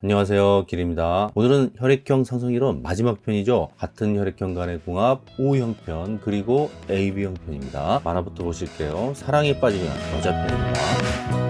안녕하세요. 길입니다. 오늘은 혈액형 상승이론 마지막 편이죠. 같은 혈액형 간의 궁합 O형 편 그리고 AB형 편입니다. 만화부터 보실게요. 사랑에 빠지면 여자 편입니다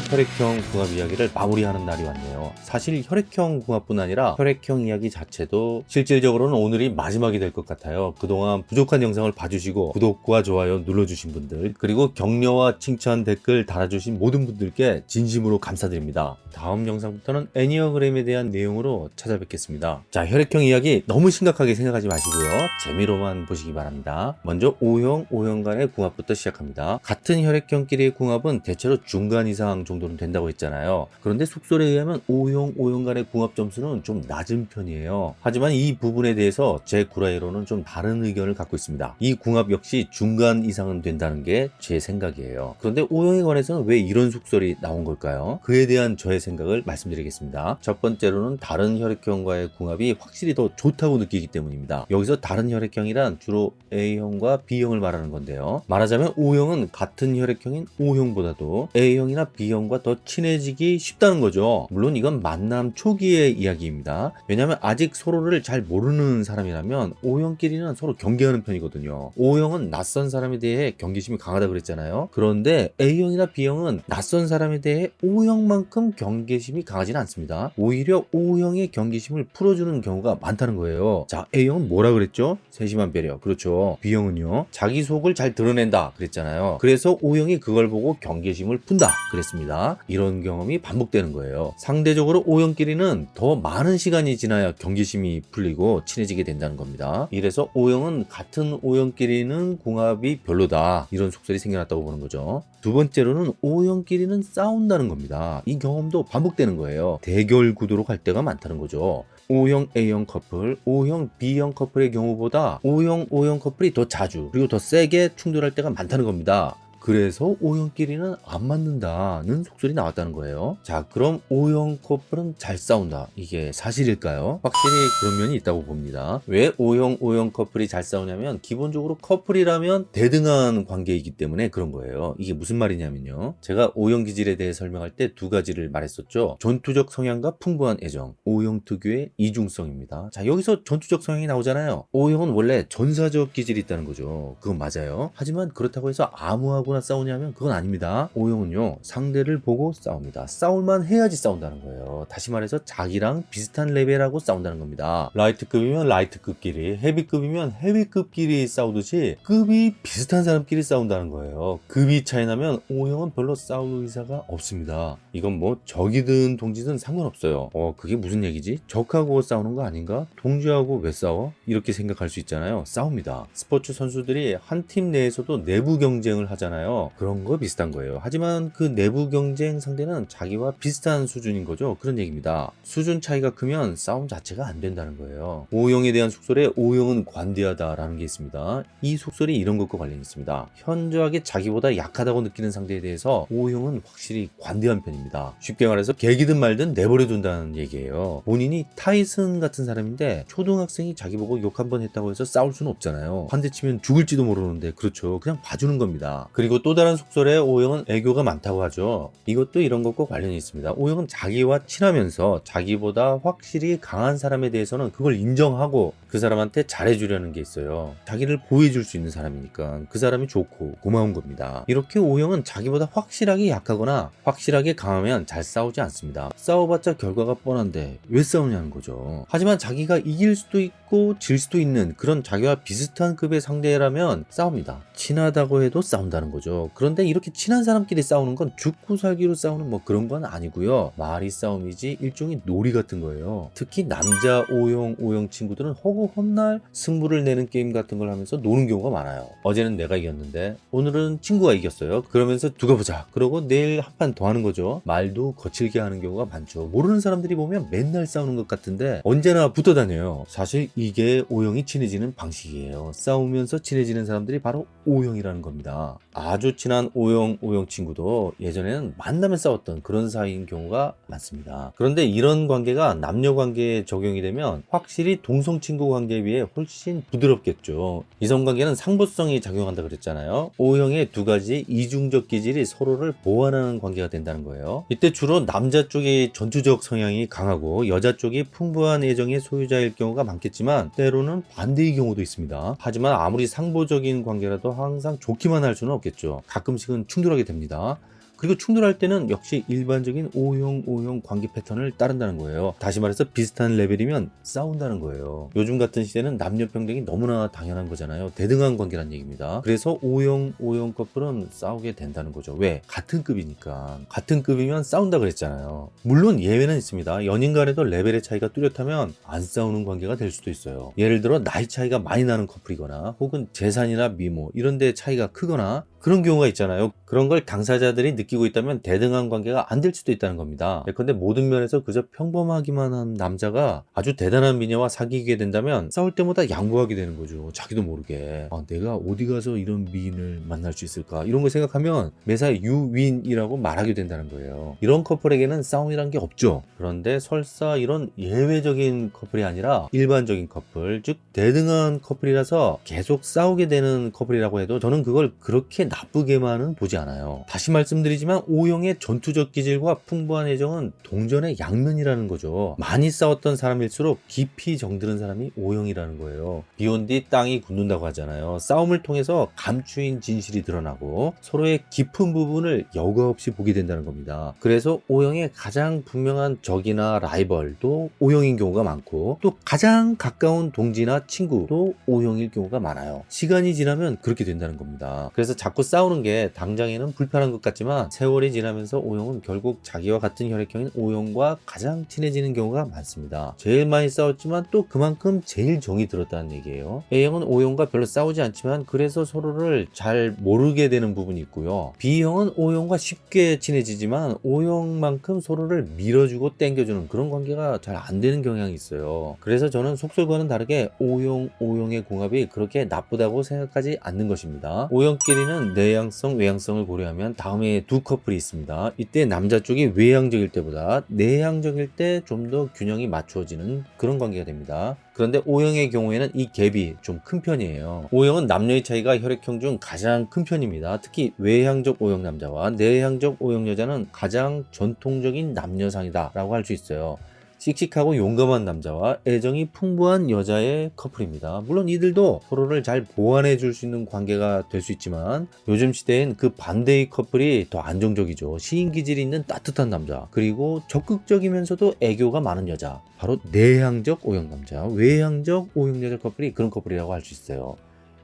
혈액형 궁합 이야기를 마무리하는 날이 왔네요. 사실 혈액형 궁합뿐 아니라 혈액형 이야기 자체도 실질적으로는 오늘이 마지막이 될 것 같아요. 그동안 부족한 영상을 봐주시고 구독과 좋아요 눌러주신 분들 그리고 격려와 칭찬 댓글 달아주신 모든 분들께 진심으로 감사드립니다. 다음 영상부터는 애니어그램에 대한 내용으로 찾아뵙겠습니다. 자 혈액형 이야기 너무 심각하게 생각하지 마시고요. 재미로만 보시기 바랍니다. 먼저 O형, O형 간의 궁합부터 시작합니다. 같은 혈액형끼리의 궁합은 대체로 중간 이상 정도는 된다고 했잖아요. 그런데 숙설에 의하면 O형, O형 간의 궁합 점수는 좀 낮은 편이에요. 하지만 이 부분에 대해서 제 구라이로는 좀 다른 의견을 갖고 있습니다. 이 궁합 역시 중간 이상은 된다는 게 제 생각이에요. 그런데 O형에 관해서는 왜 이런 숙설이 나온 걸까요? 그에 대한 저의 생각을 말씀드리겠습니다. 첫 번째로는 다른 혈액형과의 궁합이 확실히 더 좋다고 느끼기 때문입니다. 여기서 다른 혈액형이란 주로 A형과 B형을 말하는 건데요. 말하자면 O형은 같은 혈액형인 O형보다도 A형이나 B형과 더 친해지기 쉽다는 거죠. 물론 이건 만남 초기의 이야기입니다. 왜냐하면 아직 서로를 잘 모르는 사람이라면 O형끼리는 서로 경계하는 편이거든요. O형은 낯선 사람에 대해 경계심이 강하다 그랬잖아요. 그런데 A형이나 B형은 낯선 사람에 대해 O형만큼 경계심이 강하지는 않습니다. 오히려 O형의 경계심을 풀어주는 경우가 많다는 거예요. 자, A형은 뭐라 그랬죠? 세심한 배려. 그렇죠. B형은요. 자기 속을 잘 드러낸다 그랬잖아요. 그래서 O형이 그걸 보고 경계심을 푼다 그랬습니다. 이런 경험이 반복되는 거예요. 상대 적으로 O형끼리는 더 많은 시간이 지나야 경계심이 풀리고 친해지게 된다는 겁니다. 이래서 O형은 같은 O형끼리는 궁합이 별로다. 이런 속설이 생겨났다고 보는 거죠. 두 번째로는 O형끼리는 싸운다는 겁니다. 이 경험도 반복되는 거예요. 대결 구도로 갈 때가 많다는 거죠. O형 A형 커플, O형 B형 커플의 경우보다 O형 O형 커플이 더 자주 그리고 더 세게 충돌할 때가 많다는 겁니다. 그래서 O형끼리는 안 맞는다는 속설이 나왔다는 거예요. 자, 그럼 O형 커플은 잘 싸운다. 이게 사실일까요? 확실히 그런 면이 있다고 봅니다. 왜 O형 O형 커플이 잘 싸우냐면 기본적으로 커플이라면 대등한 관계이기 때문에 그런 거예요. 이게 무슨 말이냐면요. 제가 O형 기질에 대해 설명할 때 두 가지를 말했었죠. 전투적 성향과 풍부한 애정. O형 특유의 이중성입니다. 자, 여기서 전투적 성향이 나오잖아요. O형은 원래 전사적 기질이 있다는 거죠. 그건 맞아요. 하지만 그렇다고 해서 아무하고 싸우냐면 그건 아닙니다. O형은요 상대를 보고 싸웁니다. 싸울만 해야지 싸운다는 거예요. 다시 말해서 자기랑 비슷한 레벨하고 싸운다는 겁니다. 라이트급이면 라이트급끼리, 헤비급이면 헤비급끼리 싸우듯이 급이 비슷한 사람끼리 싸운다는 거예요. 급이 차이 나면 O형은 별로 싸울 의사가 없습니다. 이건 뭐 적이든 동지든 상관없어요. 어 그게 무슨 얘기지? 적하고 싸우는 거 아닌가? 동지하고 왜 싸워? 이렇게 생각할 수 있잖아요. 싸웁니다. 스포츠 선수들이 한 팀 내에서도 내부 경쟁을 하잖아요. 그런 거 비슷한 거예요. 하지만 그 내부 경쟁 상대는 자기와 비슷한 수준인 거죠. 그런 얘기입니다. 수준 차이가 크면 싸움 자체가 안 된다는 거예요. O형에 대한 속설에 O형은 관대하다 라는 게 있습니다. 이 속설이 이런 것과 관련이 있습니다. 현저하게 자기보다 약하다고 느끼는 상대에 대해서 O형은 확실히 관대한 편입니다. 쉽게 말해서 개기든 말든 내버려 둔다는 얘기예요. 본인이 타이슨 같은 사람인데 초등학생이 자기 보고 욕 한 번 했다고 해서 싸울 수는 없잖아요. 한대 치면 죽을지도 모르는데 그렇죠. 그냥 봐주는 겁니다. 그리고 또 다른 속설에 O형은 애교가 많다고 하죠. 이것도 이런 것과 관련이 있습니다. O형은 자기와 친하면서 자기보다 확실히 강한 사람에 대해서는 그걸 인정하고 그 사람한테 잘해주려는 게 있어요. 자기를 보호해줄 수 있는 사람이니까 그 사람이 좋고 고마운 겁니다. 이렇게 O형은 자기보다 확실하게 약하거나 확실하게 강 하면 잘 싸우지 않습니다. 싸워봤자 결과가 뻔한데 왜 싸우냐는 거죠. 하지만 자기가 이길 수도 있고 질 수도 있는 그런 자기와 비슷한 급의 상대라면 싸웁니다. 친하다고 해도 싸운다는 거죠. 그런데 이렇게 친한 사람끼리 싸우는 건 죽고 살기로 싸우는 뭐 그런 건 아니고요. 말이 싸움이지 일종의 놀이 같은 거예요. 특히 남자 O형, O형 친구들은 허구 헛날 승부를 내는 게임 같은 걸 하면서 노는 경우가 많아요. 어제는 내가 이겼는데 오늘은 친구가 이겼어요. 그러면서 두고 보자. 그러고 내일 한 판 더 하는 거죠. 말도 거칠게 하는 경우가 많죠. 모르는 사람들이 보면 맨날 싸우는 것 같은데 언제나 붙어 다녀요. 사실 이게 O형이 친해지는 방식이에요. 싸우면서 친해지는 사람들이 바로 O형이라는 겁니다. 아주 친한 O형, O형 친구도 예전에는 만나면 싸웠던 그런 사이인 경우가 많습니다. 그런데 이런 관계가 남녀 관계에 적용이 되면 확실히 동성 친구 관계에 비해 훨씬 부드럽겠죠. 이성 관계는 상보성이 작용한다 그랬잖아요. O형의 두 가지 이중적 기질이 서로를 보완하는 관계가 된다는 거예요. 이때 주로 남자 쪽이 전투적 성향이 강하고 여자 쪽이 풍부한 애정의 소유자일 경우가 많겠지만 때로는 반대의 경우도 있습니다. 하지만 아무리 상보적인 관계라도 항상 좋기만 할 수는 없겠죠. 가끔씩은 충돌하게 됩니다. 그리고 충돌할 때는 역시 일반적인 O형, O형 관계 패턴을 따른다는 거예요. 다시 말해서 비슷한 레벨이면 싸운다는 거예요. 요즘 같은 시대는 남녀 평등이 너무나 당연한 거잖아요. 대등한 관계란 얘기입니다. 그래서 O형, O형 커플은 싸우게 된다는 거죠. 왜? 같은 급이니까. 같은 급이면 싸운다 그랬잖아요. 물론 예외는 있습니다. 연인 간에도 레벨의 차이가 뚜렷하면 안 싸우는 관계가 될 수도 있어요. 예를 들어 나이 차이가 많이 나는 커플이거나 혹은 재산이나 미모 이런 데 차이가 크거나 그런 경우가 있잖아요. 그런 걸 당사자들이 느끼고 있다면 대등한 관계가 안 될 수도 있다는 겁니다. 예컨대 모든 면에서 그저 평범하기만 한 남자가 아주 대단한 미녀와 사귀게 된다면 싸울 때마다 양보하게 되는 거죠. 자기도 모르게. 아, 내가 어디 가서 이런 미인을 만날 수 있을까? 이런 걸 생각하면 매사 유윈이라고 말하게 된다는 거예요. 이런 커플에게는 싸움이란 게 없죠. 그런데 설사 이런 예외적인 커플이 아니라 일반적인 커플, 즉 대등한 커플이라서 계속 싸우게 되는 커플이라고 해도 저는 그걸 그렇게 나쁘게만은 보지 않아요. 다시 말씀드리 지만 O형의 전투적 기질과 풍부한 애정은 동전의 양면이라는 거죠. 많이 싸웠던 사람일수록 깊이 정드는 사람이 O형이라는 거예요. 비온 뒤 땅이 굳는다고 하잖아요. 싸움을 통해서 감추인 진실이 드러나고 서로의 깊은 부분을 여과 없이 보게 된다는 겁니다. 그래서 O형의 가장 분명한 적이나 라이벌도 O형인 경우가 많고 또 가장 가까운 동지나 친구도 O형일 경우가 많아요. 시간이 지나면 그렇게 된다는 겁니다. 그래서 자꾸 싸우는 게 당장에는 불편한 것 같지만 세월이 지나면서 O형은 결국 자기와 같은 혈액형인 O형과 가장 친해지는 경우가 많습니다. 제일 많이 싸웠지만 또 그만큼 제일 정이 들었다는 얘기예요. A형은 O형과 별로 싸우지 않지만 그래서 서로를 잘 모르게 되는 부분이 있고요. B형은 O형과 쉽게 친해지지만 O형만큼 서로를 밀어주고 땡겨주는 그런 관계가 잘 안 되는 경향이 있어요. 그래서 저는 속설과는 다르게 O형, O형의 궁합이 그렇게 나쁘다고 생각하지 않는 것입니다. O형끼리는 내향성, 외향성을 고려하면 다음에 두 커플이 있습니다. 이때 남자 쪽이 외향적일 때보다 내향적일 때 좀 더 균형이 맞추어지는 그런 관계가 됩니다. 그런데 O형의 경우에는 이 갭이 좀 큰 편이에요. O형은 남녀의 차이가 혈액형 중 가장 큰 편입니다. 특히 외향적 O형 남자와 내향적 O형 여자는 가장 전통적인 남녀상이다 라고 할 수 있어요. 씩씩하고 용감한 남자와 애정이 풍부한 여자의 커플입니다. 물론 이들도 서로를 잘 보완해 줄 수 있는 관계가 될 수 있지만 요즘 시대엔 그 반대의 커플이 더 안정적이죠. 시인 기질이 있는 따뜻한 남자 그리고 적극적이면서도 애교가 많은 여자 바로 내향적 O형 남자 외향적 O형 여자 커플이 그런 커플이라고 할 수 있어요.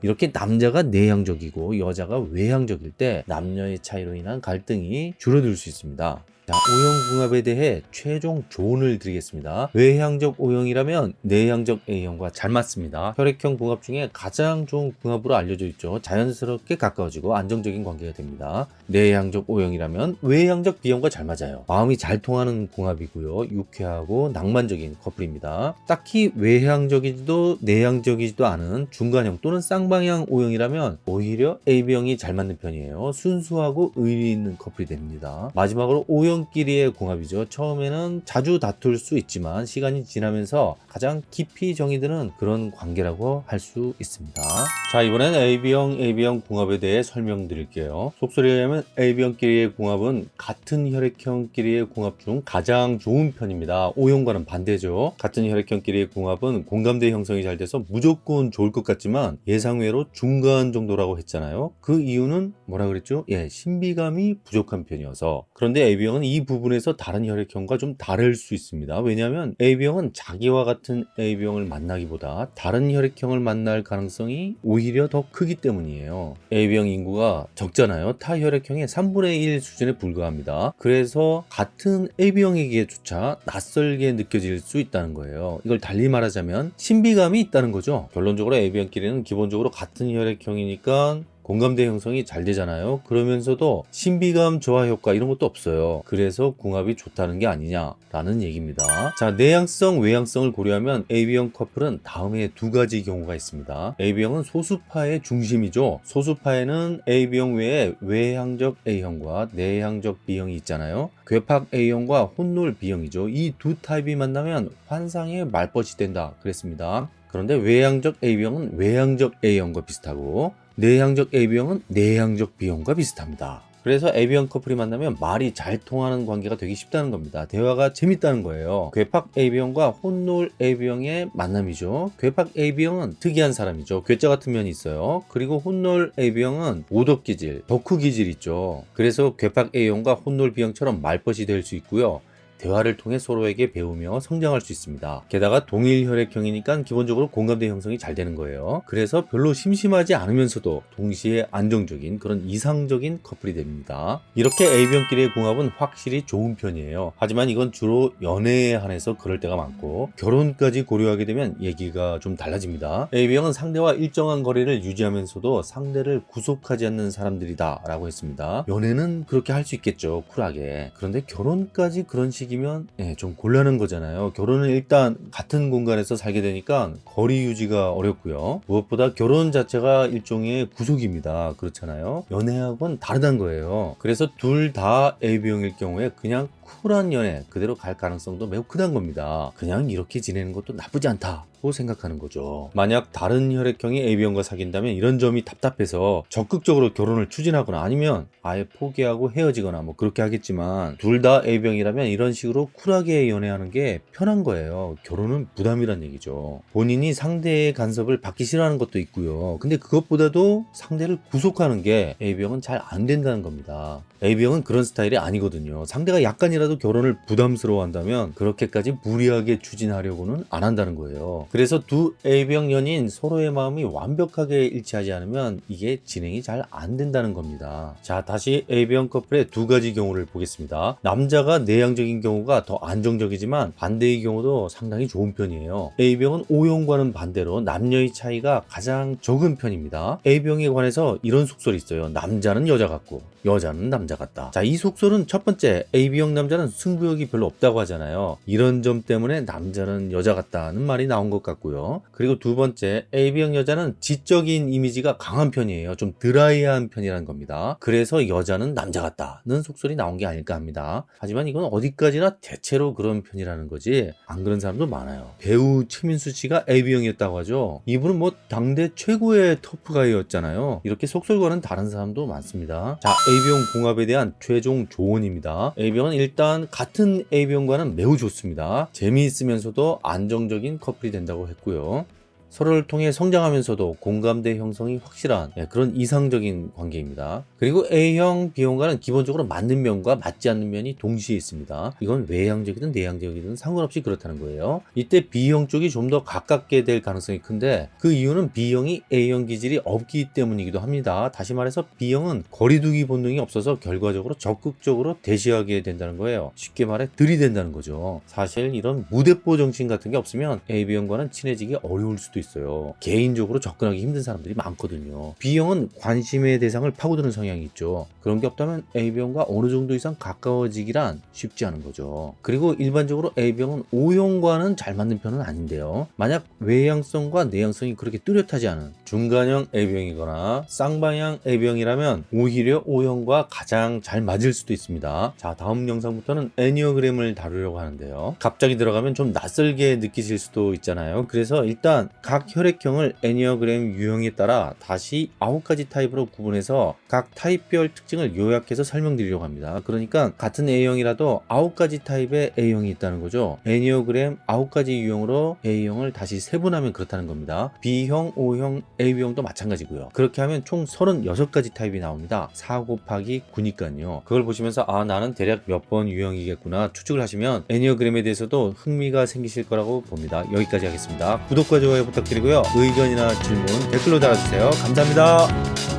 이렇게 남자가 내향적이고 여자가 외향적일 때 남녀의 차이로 인한 갈등이 줄어들 수 있습니다. 자, O형 궁합에 대해 최종 조언을 드리겠습니다. 외향적 O형이라면 내향적 A형과 잘 맞습니다. 혈액형 궁합 중에 가장 좋은 궁합으로 알려져 있죠. 자연스럽게 가까워지고 안정적인 관계가 됩니다. 내향적 O형이라면 외향적 B형과 잘 맞아요. 마음이 잘 통하는 궁합이고요. 유쾌하고 낭만적인 커플입니다. 딱히 외향적이지도 내향적이지도 않은 중간형 또는 쌍방향 O형이라면 오히려 AB형이 잘 맞는 편이에요. 순수하고 의리 있는 커플이 됩니다. 마지막으로 O형 O형끼리의 궁합이죠. 처음에는 자주 다툴 수 있지만 시간이 지나면서 가장 깊이 정이 드는 그런 관계라고 할 수 있습니다. 자 이번엔 AB형, AB형 궁합에 대해 설명드릴게요. 속설에 의하면 AB형끼리의 궁합은 같은 혈액형끼리의 궁합 중 가장 좋은 편입니다. O형과는 반대죠. 같은 혈액형끼리의 궁합은 공감대 형성이 잘 돼서 무조건 좋을 것 같지만 예상외로 중간 정도라고 했잖아요. 그 이유는 뭐라 그랬죠? 예, 신비감이 부족한 편이어서. 그런데 AB형은 이 부분에서 다른 혈액형과 좀 다를 수 있습니다. 왜냐하면 AB형은 자기와 같은 AB형을 만나기보다 다른 혈액형을 만날 가능성이 오히려 더 크기 때문이에요. AB형 인구가 적잖아요. 타 혈액형의 3분의 1 수준에 불과합니다. 그래서 같은 AB형에게조차 낯설게 느껴질 수 있다는 거예요. 이걸 달리 말하자면 신비감이 있다는 거죠. 결론적으로 AB형끼리는 기본적으로 같은 혈액형이니까 공감대 형성이 잘 되잖아요. 그러면서도 신비감 조화 효과 이런 것도 없어요. 그래서 궁합이 좋다는 게 아니냐라는 얘기입니다. 자, 내향성, 외향성을 고려하면 AB형 커플은 다음에 두 가지 경우가 있습니다. AB형은 소수파의 중심이죠. 소수파에는 AB형 외에 외향적 A형과 내향적 B형이 있잖아요. 괴팍 A형과 혼놀 B형이죠. 이 두 타입이 만나면 환상의 말벗이 된다 그랬습니다. 그런데 외향적 AB형은 외향적 A형과 비슷하고 내향적 AB형은 내향적 B형과 비슷합니다. 그래서 AB형 커플이 만나면 말이 잘 통하는 관계가 되기 쉽다는 겁니다. 대화가 재밌다는 거예요. 괴팍 AB형과 혼놀 AB형의 만남이죠. 괴팍 AB형은 특이한 사람이죠. 괴짜 같은 면이 있어요. 그리고 혼놀 AB형은 오덕기질, 덕후 기질 있죠. 그래서 괴팍 A형과 혼놀 B형처럼 말벗이 될 수 있고요. 대화를 통해 서로에게 배우며 성장할 수 있습니다. 게다가 동일 혈액형이니까 기본적으로 공감대 형성이 잘 되는 거예요. 그래서 별로 심심하지 않으면서도 동시에 안정적인 그런 이상적인 커플이 됩니다. 이렇게 A형끼리의 궁합은 확실히 좋은 편이에요. 하지만 이건 주로 연애에 한해서 그럴 때가 많고 결혼까지 고려하게 되면 얘기가 좀 달라집니다. A형은 상대와 일정한 거리를 유지하면서도 상대를 구속하지 않는 사람들이다 라고 했습니다. 연애는 그렇게 할 수 있겠죠. 쿨하게. 그런데 결혼까지 그런 식 식이면 예, 좀 곤란한 거잖아요. 결혼은 일단 같은 공간에서 살게 되니까 거리 유지가 어렵고요. 무엇보다 결혼 자체가 일종의 구속입니다. 그렇잖아요. 연애하고는 다르다는 거예요. 그래서 둘 다 AB형일 경우에 그냥 쿨한 연애 그대로 갈 가능성도 매우 크다는 겁니다. 그냥 이렇게 지내는 것도 나쁘지 않다고 생각하는 거죠. 만약 다른 혈액형이 AB형과 사귄다면 이런 점이 답답해서 적극적으로 결혼을 추진하거나 아니면 아예 포기하고 헤어지거나 뭐 그렇게 하겠지만 둘 다 AB형이라면 이런 식으로 쿨하게 연애하는 게 편한 거예요. 결혼은 부담이란 얘기죠. 본인이 상대의 간섭을 받기 싫어하는 것도 있고요. 근데 그것보다도 상대를 구속하는 게 AB형은 잘 안 된다는 겁니다. AB형은 그런 스타일이 아니거든요. 상대가 약간이라도 결혼을 부담스러워 한다면 그렇게까지 무리하게 추진하려고는 안 한다는 거예요. 그래서 두 AB형 연인 서로의 마음이 완벽하게 일치하지 않으면 이게 진행이 잘 안 된다는 겁니다. 자, 다시 AB형 커플의 두 가지 경우를 보겠습니다. 남자가 내향적인 경우가 더 안정적이지만 반대의 경우도 상당히 좋은 편이에요. A병은 O형과는 반대로 남녀의 차이가 가장 적은 편입니다. A병에 관해서 이런 속설이 있어요. 남자는 여자 같고 여자는 남자 같다. 자, 이 속설은 첫 번째 AB형 남자는 승부욕이 별로 없다고 하잖아요. 이런 점 때문에 남자는 여자 같다는 말이 나온 것 같고요. 그리고 두 번째 AB형 여자는 지적인 이미지가 강한 편이에요. 좀 드라이한 편이라는 겁니다. 그래서 여자는 남자 같다는 속설이 나온 게 아닐까 합니다. 하지만 이건 어디까지나 대체로 그런 편이라는 거지 안 그런 사람도 많아요. 배우 최민수 씨가 AB형이었다고 하죠. 이분은 뭐 당대 최고의 터프가이였잖아요. 이렇게 속설과는 다른 사람도 많습니다. 자, AB형 공합에 대한 최종 조언입니다. AB형은 일단 같은 AB형과는 매우 좋습니다. 재미있으면서도 안정적인 커플이 된다고 했고요. 서로를 통해 성장하면서도 공감대 형성이 확실한 예, 그런 이상적인 관계입니다. 그리고 A형, B형과는 기본적으로 맞는 면과 맞지 않는 면이 동시에 있습니다. 이건 외향적이든 내향적이든 상관없이 그렇다는 거예요. 이때 B형 쪽이 좀 더 가깝게 될 가능성이 큰데 그 이유는 B형이 A형 기질이 없기 때문이기도 합니다. 다시 말해서 B형은 거리두기 본능이 없어서 결과적으로 적극적으로 대시하게 된다는 거예요. 쉽게 말해 들이댄다는 거죠. 사실 이런 무대뽀 정신 같은 게 없으면 AB형과는 친해지기 어려울 수도 있어요. 개인적으로 접근하기 힘든 사람들이 많거든요. B형은 관심의 대상을 파고드는 성향이 있죠. 그런 게 없다면 A병과 어느 정도 이상 가까워지기란 쉽지 않은 거죠. 그리고 일반적으로 A형은 O형과는 잘 맞는 편은 아닌데요. 만약 외향성과 내향성이 그렇게 뚜렷하지 않은 중간형 A형이거나 쌍방향 A형이라면 오히려 O형과 가장 잘 맞을 수도 있습니다. 자, 다음 영상부터는 enneagram을 다루려고 하는데요. 갑자기 들어가면 좀 낯설게 느끼실 수도 있잖아요. 그래서 일단 각 혈액형을 애니어그램 유형에 따라 다시 9가지 타입으로 구분해서 각 타입별 특징을 요약해서 설명드리려고 합니다. 그러니까 같은 A형이라도 9가지 타입의 A형이 있다는 거죠. 애니어그램 9가지 유형으로 A형을 다시 세분하면 그렇다는 겁니다. B형, O형, AB형도 마찬가지고요. 그렇게 하면 총 36가지 타입이 나옵니다. 4 곱하기 9니까요. 그걸 보시면서 아 나는 대략 몇 번 유형이겠구나 추측을 하시면 애니어그램에 대해서도 흥미가 생기실 거라고 봅니다. 여기까지 하겠습니다. 구독과 좋아요 부탁드리고요. 의견이나 질문 댓글로 달아주세요. 감사합니다.